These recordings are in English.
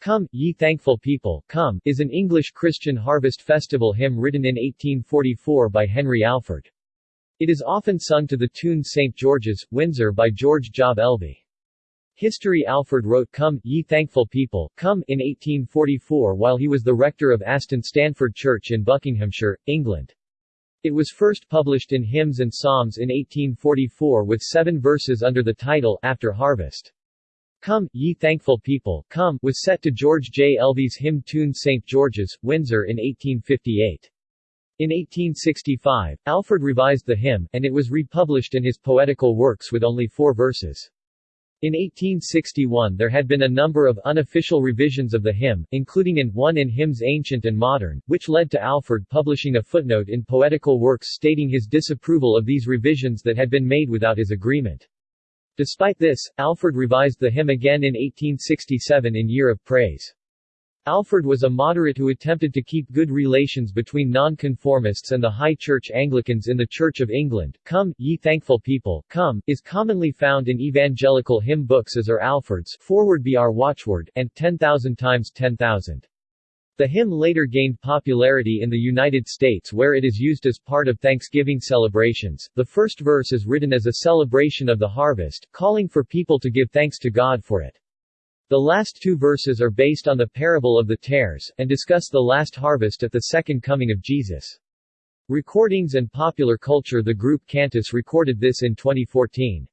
Come, ye thankful people, come, is an English Christian harvest festival hymn written in 1844 by Henry Alford. It is often sung to the tune St. George's, Windsor by George Job Elvey. History Alford wrote Come, ye thankful people, come in 1844 while he was the rector of Aston Sandford Church in Buckinghamshire, England. It was first published in Hymns and Psalms in 1844 with seven verses under the title After Harvest. Come, ye thankful people, come was set to George J. Elvey's hymn tune St. George's, Windsor in 1858. In 1865, Alford revised the hymn, and it was republished in his poetical works with only four verses. In 1861 there had been a number of unofficial revisions of the hymn, including in One in Hymns Ancient and Modern, which led to Alford publishing a footnote in Poetical Works stating his disapproval of these revisions that had been made without his agreement. Despite this, Alford revised the hymn again in 1867 in Year of Praise. Alford was a moderate who attempted to keep good relations between nonconformists and the High Church Anglicans in the Church of England. Come, ye thankful people, come, is commonly found in evangelical hymn books as are Alford's Forward be our watchword, and 10,000 times 10,000. The hymn later gained popularity in the United States where it is used as part of Thanksgiving celebrations. The first verse is written as a celebration of the harvest, calling for people to give thanks to God for it. The last two verses are based on the parable of the tares, and discuss the last harvest at the second coming of Jesus. Recordings and Popular Culture The group Cantus recorded this in 2014.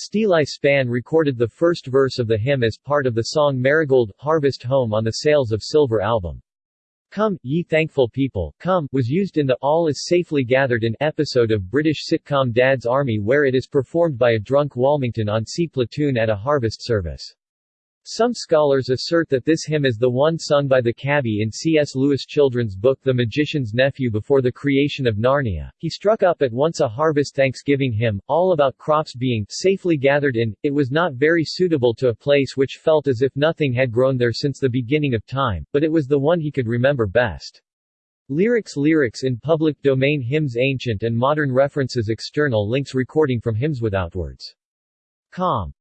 Steeleye Span recorded the first verse of the hymn as part of the song Marigold, Harvest Home on the Sails of Silver album. Come, Ye Thankful People, Come was used in the All Is Safely Gathered in episode of British sitcom Dad's Army where it is performed by a drunk Walmington on Sea platoon at a harvest service. Some scholars assert that this hymn is the one sung by the cabby in C.S. Lewis' children's book The Magician's Nephew before the creation of Narnia. He struck up at once a harvest thanksgiving hymn, all about crops being safely gathered in. It was not very suitable to a place which felt as if nothing had grown there since the beginning of time, but it was the one he could remember best. Lyrics Lyrics in public domain Hymns Ancient and modern references External links recording from Hymns without words. Com.